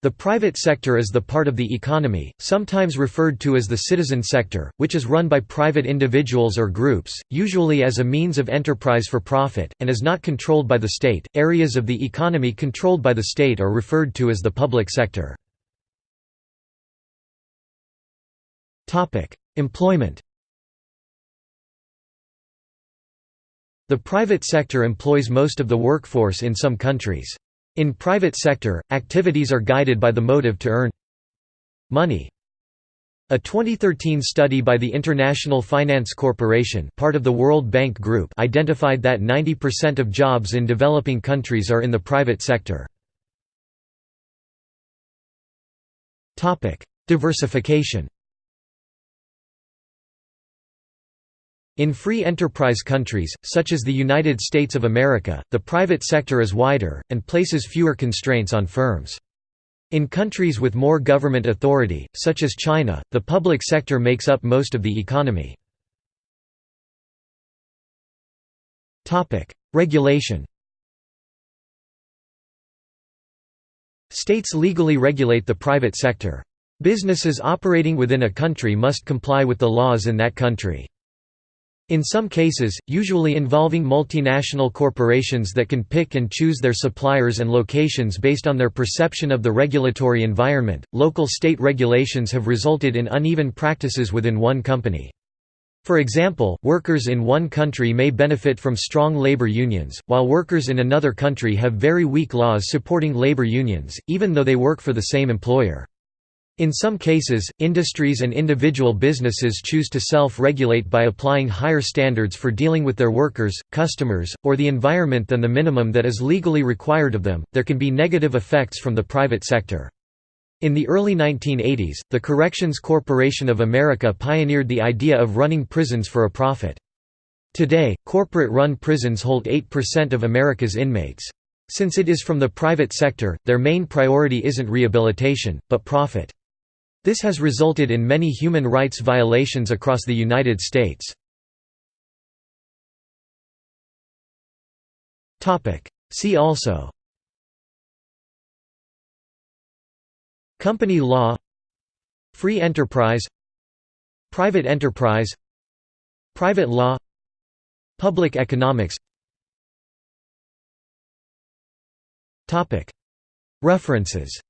The private sector is the part of the economy, sometimes referred to as the citizen sector, which is run by private individuals or groups, usually as a means of enterprise for profit, and is not controlled by the state. Areas of the economy controlled by the state are referred to as the public sector. Topic: Employment. The private sector employs most of the workforce in some countries. In private sector, activities are guided by the motive to earn money. A 2013 study by the International Finance Corporation part of the World Bank Group identified that 90% of jobs in developing countries are in the private sector. Diversification In free enterprise countries, such as the United States of America, the private sector is wider, and places fewer constraints on firms. In countries with more government authority, such as China, the public sector makes up most of the economy. Regulation States legally regulate the private sector. Businesses operating within a country must comply with the laws in that country. In some cases, usually involving multinational corporations that can pick and choose their suppliers and locations based on their perception of the regulatory environment, local state regulations have resulted in uneven practices within one company. For example, workers in one country may benefit from strong labor unions, while workers in another country have very weak laws supporting labor unions, even though they work for the same employer. In some cases, industries and individual businesses choose to self-regulate by applying higher standards for dealing with their workers, customers, or the environment than the minimum that is legally required of them. There can be negative effects from the private sector. In the early 1980s, the Corrections Corporation of America pioneered the idea of running prisons for a profit. Today, corporate-run prisons hold 8% of America's inmates. Since it is from the private sector, their main priority isn't rehabilitation, but profit. This has resulted in many human rights violations across the United States. See also. Company law. Free enterprise. Private enterprise. Private law. Public economics. References